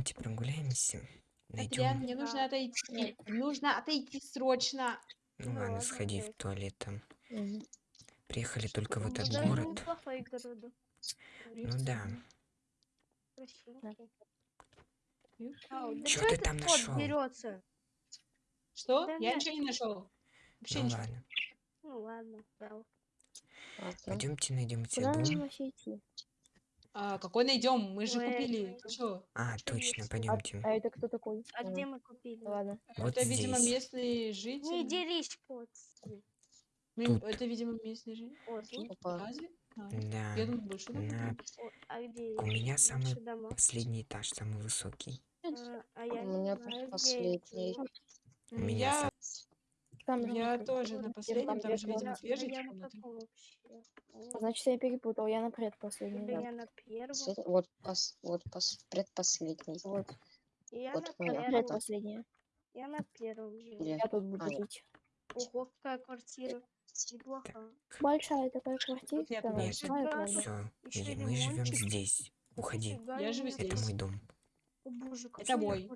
Пойдемте прогуляемся. Адриан, Найдем. мне нужно отойти. Нужно отойти срочно. Ну Ну ладно, ладно, сходи в туалет там. Мгм. Приехали только в этот город. город. Ну да. Да чё ты там кот нашёл? берется? Что? Да Я нет. ничего не нашел. Вообще Ну ничего. ладно. Ну ладно. Пойдемте найдем тебе нам дом. А, какой найдем? Мы же Ой, купили. Ты чё? А, точно? А, пойдемте. а это кто такой? А где мы купили? Ладно. Вот это, видимо, здесь. местные Не жители. Ми- Тут. Это, видимо, местные жители. О, тут. Опа. Разве? А, Да. Я думаю, больше. На О, а где У меня наши самый дома? последний этаж, самый высокий. А, а я У не меня знаю, где последний. У меня Я, Там же я как- тоже на там последнем, там же, вверх видимо, две я на Значит, я перепутал, я на предпоследний. Или да. я на первом? Вот, пос, вот пос, предпоследний. Вот, Я вот на первом. предпоследняя. Я на первом. Где? Я тут буду А, жить. Ого, какая квартира. Неплохо. Большая такая квартира. Нет, нет. правда. Все, Ещё мы живем здесь. Уходи. Я живу себе. Это здесь. мой дом. Боже, Это мой.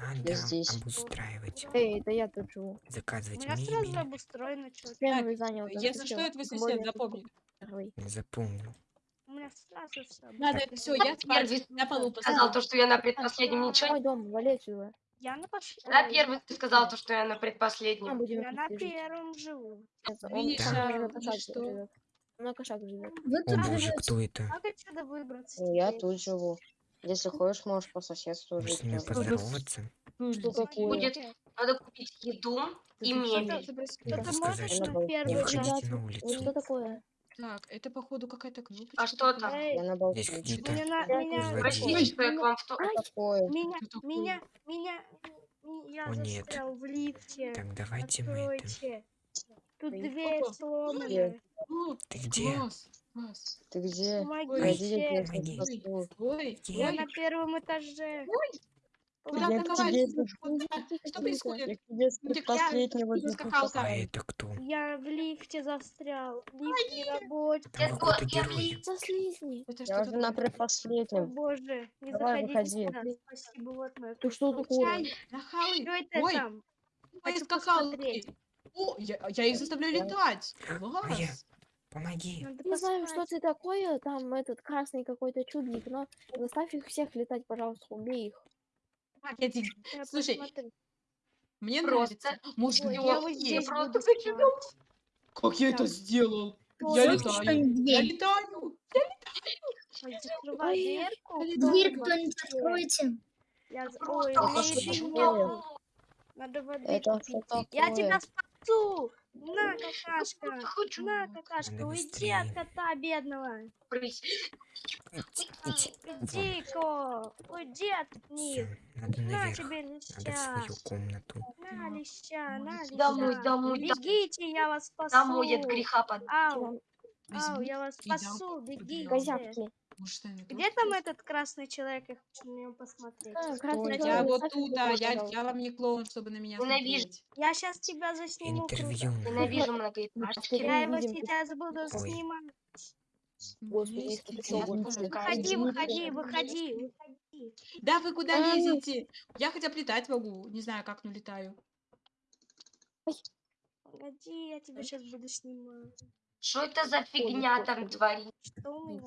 Надо здесь. обустраивать, Эй, да я тут живу. У заказывать меня сразу мебель. обустроено что Первый занял. Если что, это вы сосед, запомни. Запомнил. У меня сразу все. Надо, Так. все, я спать Первый на полу сказал то, что я на А, предпоследнем ничего. Мой дом, вали отсюда. Я на. Да, ой, первый ты сказал то, что я на предпоследнем. будем Я на первом живу. Он Видишь, а, на что? живет. На кошак живет. О боже, кто это? Как отсюда выбраться? Ну, Я тут живу. Если хочешь, можешь по соседству Может жить. с ними тоже. поздороваться? Что такое? Будет надо купить еду и мебель. Надо сказать, что не выходите на улицу. что такое? Так, это походу какая-то кнопочка. А что там? Я на балконе. Здесь какие-то Я меня, тут Простите, что я к вам в то... Что такое? меня, меня, меня, я О, нет. застрял в лифте. Так, давайте мы это... Откройте. Тут дверь сломанная. О, Ты где? класс, Ты где? Помогите. Пойди, я тебя Помоги. спасу. Ой, Я ой, на первом этаже. Куда Я ты тебе Что происходит? Я к тебе с Ну, А там. это кто? Я в лифте застрял. Лифт не работает. Я я герой. За слизни. Это Я уже на предпоследнем. боже, не Давай, заходите выходи. Спасибо, вот мое Ты что такое? Нахалы. Что это Ой, там? Хочу посмотреть. О, я, я их заставляю Я- летать. Моя. Помоги. Надо Не знаю, что ты такое, там этот красный какой-то чудник, но заставь их всех летать, пожалуйста, убей их. Так, я тебе- Я Слушай, посмотрю. мне нравится. Ой, я просто спать. Как я это сделал? Я летаю. Я летаю. Ой, я Кто Дверь кто-нибудь откройте. Я... Ой. Надо воды Это Я тебя спасу! На, какашка! хочу. На, какашка, уйди от кота бедного! Идти. Иди-ка! Уйди от них! На тебе леща! свою комнату. На леща, на леща! Домой, домой. Бегите, я вас спасу! Домой от греха под... Ау, ау, я вас спасу, бегите! Где там есть? этот красный человек? Я хочу на него посмотреть. А, красный Я человек, вот тут, а, летать, я, я вам не клоун, чтобы на меня Ненавижу. смотреть. Я сейчас тебя засниму круто. Интервью. надо. Ненавижу многоэтажки. Я его сейчас буду Ой. снимать. Выходи, выходи, выходи, выходи. Да вы куда лезете? Я хотя бы летать могу. Не знаю, как, но летаю. Погоди, я тебя сейчас буду снимать. Что это за фигня там творит? Что у меня?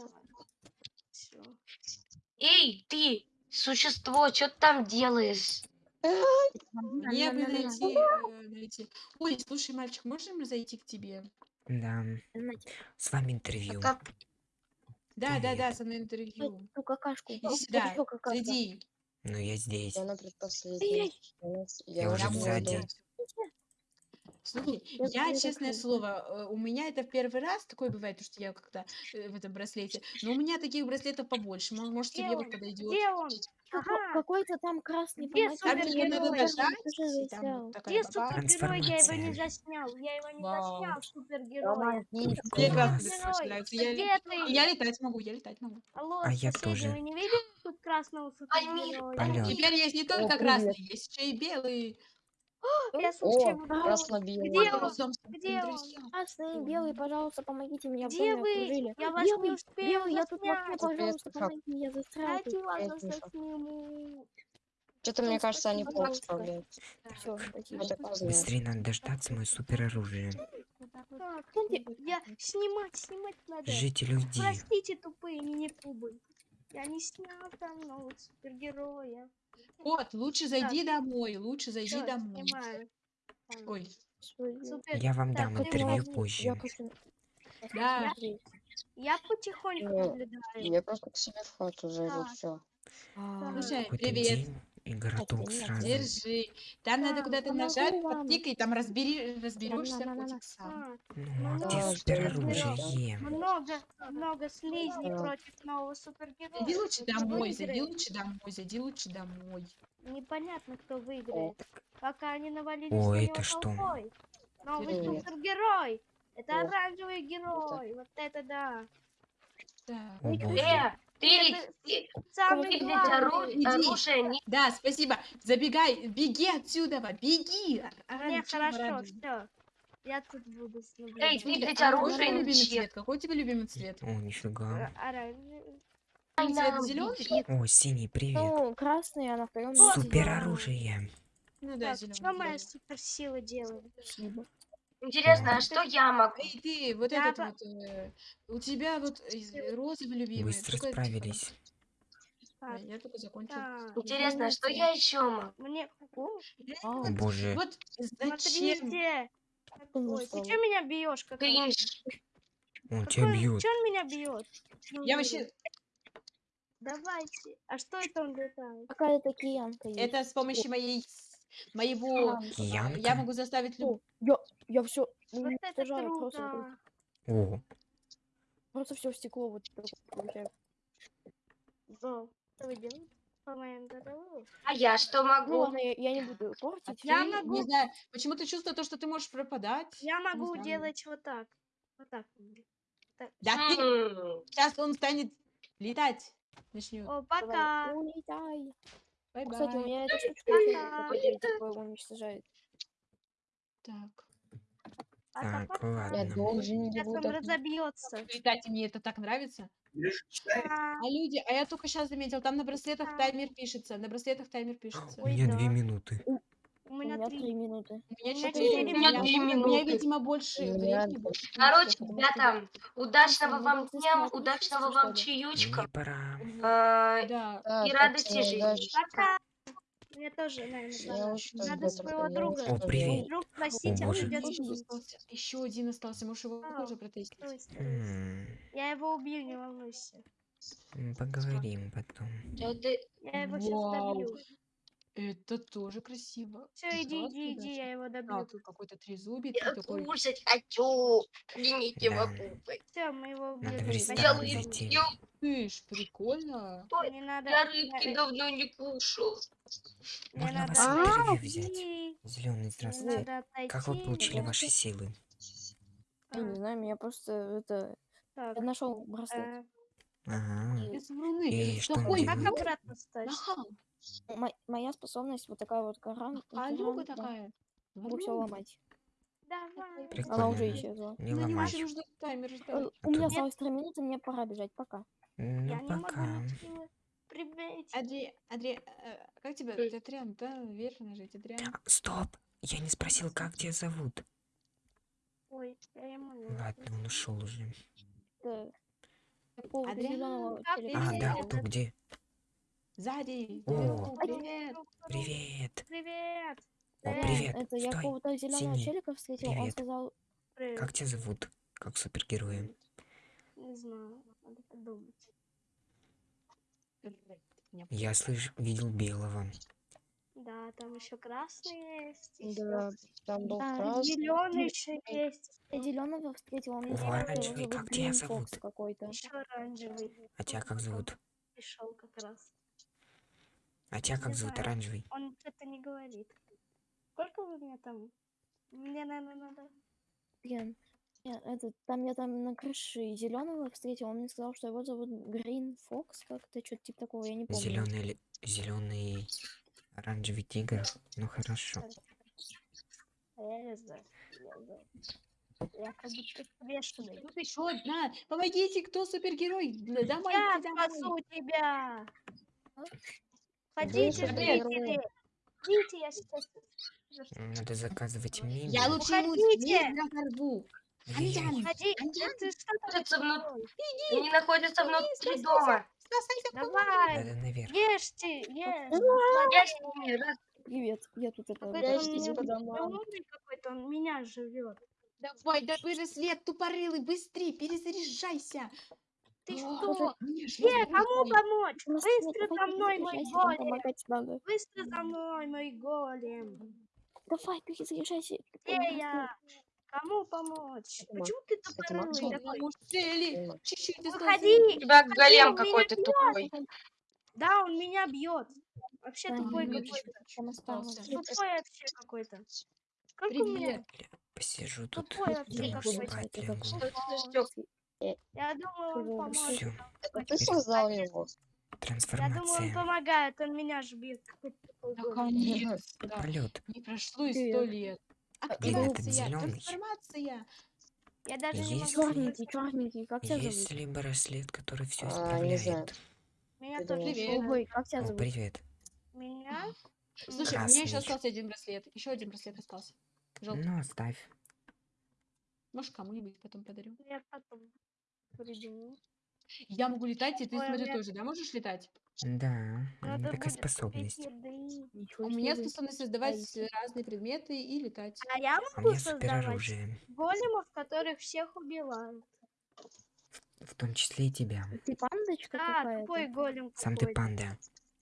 Всё. Эй, ты, существо, что ты там делаешь? Мне бы найти, э, найти. Ой, слушай, мальчик, можем зайти к тебе? Да. С вами интервью. Как? Да, да, да, Привет. со мной интервью. Ту какашку. Иди сюда, зайди. Ну я здесь. Я на предпоследнем. Я, Я уже сзади. Слушай, Я честное слово, э, у меня это в первый раз такое бывает, потому что я как-то э, в этом браслете. Но у меня таких браслетов побольше. Мо- Может, Где тебе вот он? подойдет. Где он? Какой- Ага. Какой-то там красный Где. Там супергерой? тебе надо Супергерой. нажать, и там засел. вот такая Где баба. супергерой? Я его не Трансформация. заснял. Я его не Вау. заснял, супергерой. Помоги. Мне Класс. классно Супергерой. Я, Где ле- ты? я летать могу, я летать могу. Алло, А я соседи, тоже. вы не видели тут красного супергероя? Теперь есть не только привет. красный, есть еще и белый. Я О, случайно красно-белый. Где он? Где он? Красный, белый, пожалуйста, помогите в Где вы? Я вас не успела белый, я тут заснять. пожалуйста, помогите, я сниму. Что-то, мне Ну, кажется, они плохо справляются. Все. Быстрее надо дождаться мое супероружие. Я снимать, снимать надо. Жители уйди. Простите, тупые мини-кубы. Я не снял там нового супергероя. Вот, лучше зайди домой, лучше зайди Всё, домой. снимаю. Ой. Супер. Я вам Так, дам интервью позже. Я хочу да. Я потихоньку Ну, наблюдаю. Я просто к себе в хату зайду, Так. все. А, Слушай, привет. день и городок сразу. Держи. Там надо Да, куда-то нажать, вам. подтыкай, там разбери, разберешься котик сам. Ну, а Да, где да, супероружие? много, много слизней Да. против нового супергероя. Зайди лучше домой, зайди лучше домой, зайди лучше домой. Непонятно, кто выиграет. Пока они навалились О, на это него что? толпой. Новый супергерой. Это оранжевый герой. Вот это да. Так. О ты, оружие. Да, спасибо. Забегай, беги отсюда, беги. А- оранжевый, хорошо, оранжевый. все. Я тут буду с Эй, ведь а какой у оружие любимый цвет? Какой у тебя любимый цвет? О, нифига. Оранжевый. Цвет Нам зеленый? О, синий, привет. Ну, красный, она втором. Вот Супероружие. Ну да, зеленый. что моя суперсила делает? Спасибо. Интересно, а что я могу? Эй, ты, вот Я этот по- вот, э, у тебя вот из- розовый любимый. Быстро Только- справились. А, Я только закончил. так. Интересно, а что я еще могу? Мне... О, О Вот- боже. Вот зачем? смотрите. Ой, ты что меня бьешь? Как Кринж. Он тебя бьет. Че он меня бьет? Я вообще... Давайте. А что это он летает? Какая-то киянка есть. Это с помощью моей... Моего... А, э, Киянка? Я могу заставить люб... О, я, я все Вот это просто. О, просто все в стекло вот получается. Да. А я что могу? ладно, я, я не буду портить. Я Ты, могу- Не знаю, почему-то чувствую то, что ты можешь пропадать. Я могу делать вот так. Вот так. Да ты... М, Сейчас он станет летать. Начнет. О, Давай, пока. Улетай. Bye-bye. Кстати, у меня эта штучка еще такое уничтожает. Так. Пока, так, пока. Я ладно. должен Сейчас он разобьется. Летать, и мне это так нравится. А, А люди, а я только сейчас заметил, там на браслетах А. таймер пишется. На браслетах таймер пишется. У меня две минуты. У меня три. минуты. У меня четыре минуты. у меня, видимо, больше времени. Короче, ребята, удачного вам дня, удачного вам чаючка. Да. И радости жизни. Пока. Мне тоже, наверное, Я Надо своего друга. О, привет. Друг просить, а он идет Еще один остался. Можешь его А, тоже протестить. Я его убью, не волнуйся. Поговорим потом. Я его сейчас Вау. добью. Это тоже красиво. Все, иди, иди, иди, я его А, добью. тут какой-то трезубец. Я такой... кушать хочу. Извините, Да. могу. Все, мы его рыбки, Слышь, прикольно. Не надо. я рыбки давно не кушал. Можно надо вас А, интервью взять? Зеленый, здравствуйте. Как вы получили ваши силы? Я не А, знаю, меня просто это... так, Я нашел браслет. э, Ага. Без вруны. И что Как обратно стать? Мо- моя способность вот такая вот. Алюга каран, да. такая. Могу все ломать. Давай. Она Прикольно. уже исчезла. Не Ну, не ломай. можешь нужно таймер Э, ждать. У меня тут- осталось три минуты, мне пора бежать. Пока. Я Ну, не могу пока. Привет. Адри, Адри, э, как тебя? Эй. Адриан, да, вверх нажать, Адриан. А, Стоп! Я не спросил, как тебя зовут. Ой, я ему не Ладно, он ушел уже. Это какого-то Адриан, зеленого как телека. А, да, кто где? Сзади. О. Привет. Привет! Привет. О, Привет. привет! Это я Стой! какого-то зеленого синий. челика встретил. Он Привет. сказал, Привет. Как тебя зовут? Как супергероя? Не знаю, надо подумать. Я слыш... видел белого. Да, там еще красный есть. Да, там был Да, красный. Зеленый еще есть. я зеленого встретил. Он оранжевый, как тебя зовут? Какой-то. Еще оранжевый. А тебя как зовут? Пришел как раз. А тебя как зовут, оранжевый? Он что-то не говорит. Сколько вы мне там? Мне, наверное, надо. Блин, я- это, там я там на крыше зеленого встретил. Он мне сказал, что его зовут Green Fox, как-то что-то типа такого, я не помню. Зеленый, зеленый, оранжевый тигр. Ну хорошо. Я не знаю. Я как будто бешеный. Тут еще одна. Помогите, кто супергерой? Домой, Я домой. спасу тебя! Ходите, жители! Идите, я сейчас... Надо заказывать мебель. Я лучше ему Уходите. меч разорву. Уходи! Аньян, Ты что там? Они находятся внутри дома. Давай! Надо наверх. Ешьте, ешь! Я с ними раз- Привет, я тут это... Голодный какой-то, он меня живет. Давай, да браслет тупорылый, быстрее, перезаряжайся. Ты О, что? мне ж Где? Кому помочь? Быстро за мной, мой голем! Быстро за мной, мой голем! Давай, перезаряжайся. Где я? Кому помочь? Это Почему ты тупорылый такой? ну. Выходи! У тебя голем какой-то тупой. Да, он меня бьет. Вообще Да, тупой какой-то. Тупой вообще какой-то. Как у меня? Посижу тут. Тупой вообще какой-то. За Я думаю, он поможет. А ты создал его? Я думаю, он Трансформация. помогает, он меня ж бьет. Наконец-то. Полет. Не прошло и сто Привет. лет. Блин, этот Активация, зелёный. трансформация. Я даже не Есть могу... ли- Черненький, черненький, как тебя Есть зовут? ли браслет, который все А, не знаю. исправляет? Меня тоже Ой, как тебя О, зовут? привет. Меня? Слушай, у меня еще остался один браслет. Еще один браслет остался. Желтый. Ну, оставь. Может, кому-нибудь потом подарю. Я потом Я могу летать, и ты, Ой, смотри, меня- тоже, да, можешь летать? Да, Надо такая будет способность. Ничего У меня способность создавать разные предметы и летать. А я А могу меня создавать големов, которых всех убивают. В том числе и тебя. Ты пандочка Да, какая-то? тупой голем Сам ты панда.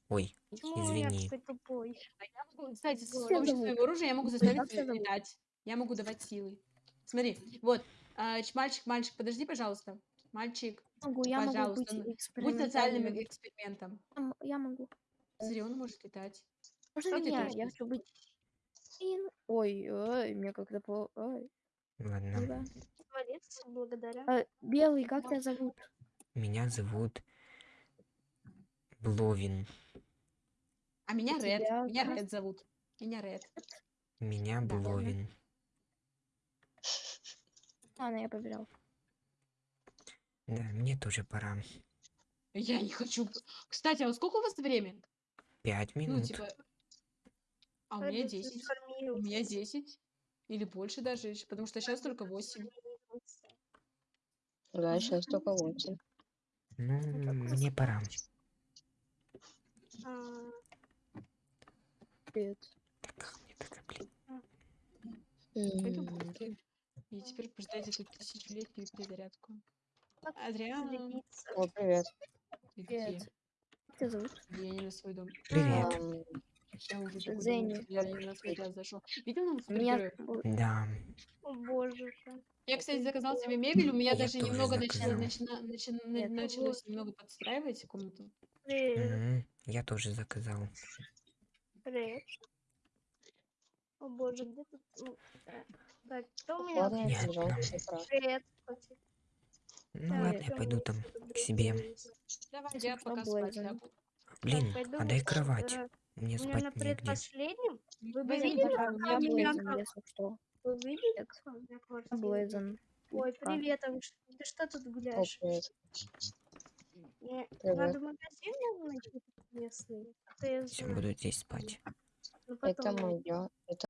Ой, Почему извини. такой тупой? А я могу, кстати, с помощью своего оружия я могу заставить тебя летать. Я могу давать силы. Смотри, вот, а, мальчик, мальчик, подожди, пожалуйста. Мальчик, могу, я могу пожалуйста, быть ну, будь экспериментальным. социальным экспериментом. Я м- Я могу. Смотри, он может летать. Можно Что ты меня? Я хочу быть... Ин- Ой, ой, мне как-то по... Ой, ладно. да. Молодец, благодаря. А, Белый, как тебя зовут? Меня зовут Бловин. А меня Ред. тебя Меня Ред зовут. Меня Ред. Меня Да. Бловин. Ладно, я побежал. Да, мне тоже пора. Я не хочу. Кстати, а вот сколько у вас время? Пять Ну, минут. типа. А у меня 10. У меня 10. Или больше даже, потому что сейчас только 8. Да, сейчас только восемь. Ну, мне пора. А, Привет. Так, мне так, блин. М, быстрее. И теперь ждать эту тысячелетнюю перезарядку. Адриан. О, привет. Привет. Как тебя зовут? Я не на свой дом. Привет. Я уже Зенни. Я не на свой пляж зашел. Видел нам Меня... Да. О боже. Я, кстати, заказал себе мебель. У меня Я даже немного начало, заказал. начина- начи- на- Нет, началось немного подстраивать комнату. Привет. Я тоже заказал. Привет. О боже, где тут... э, Так, кто у меня? Привет. Ну Так, ладно, я пойду там к себе. Давай, я пока спать лягу. Блин, пойду а дай кровать. э, Мне У меня спать на предпоследнем. Вы бы Блейзен, видели, пока как меня Блейзен, если что. Вы видели, как у меня квартира? Блейзен. Ой, привет, а вы ты что тут гуляешь? привет. Надо в магазин найти местный. А я Все, буду здесь спать. Ну, Это потом мое. Это